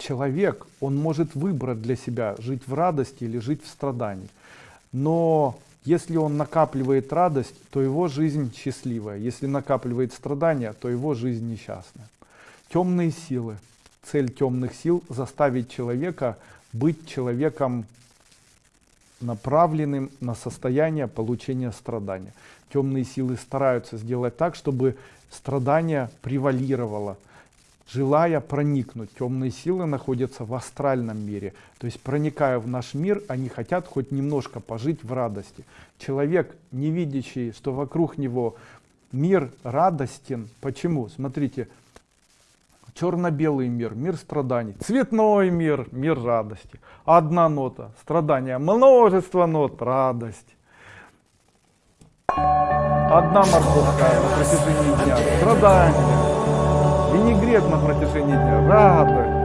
человек, он может выбрать для себя, жить в радости или жить в страдании. Но если он накапливает радость, то его жизнь счастливая. Если накапливает страдания, то его жизнь несчастная. Темные силы. Цель темных сил заставить человека быть человеком направленным на состояние получения страдания. Темные силы стараются сделать так, чтобы страдание превалировало, желая проникнуть. Темные силы находятся в астральном мире. То есть проникая в наш мир, они хотят хоть немножко пожить в радости. Человек, не видящий, что вокруг него мир радостен. Почему? Смотрите, черно-белый мир, мир страданий, цветной мир, мир радости. Одна нота, страдания, множество нот, радость. Одна морковка на протяжении дня, страдания. Винегрет на протяжении дня, радость.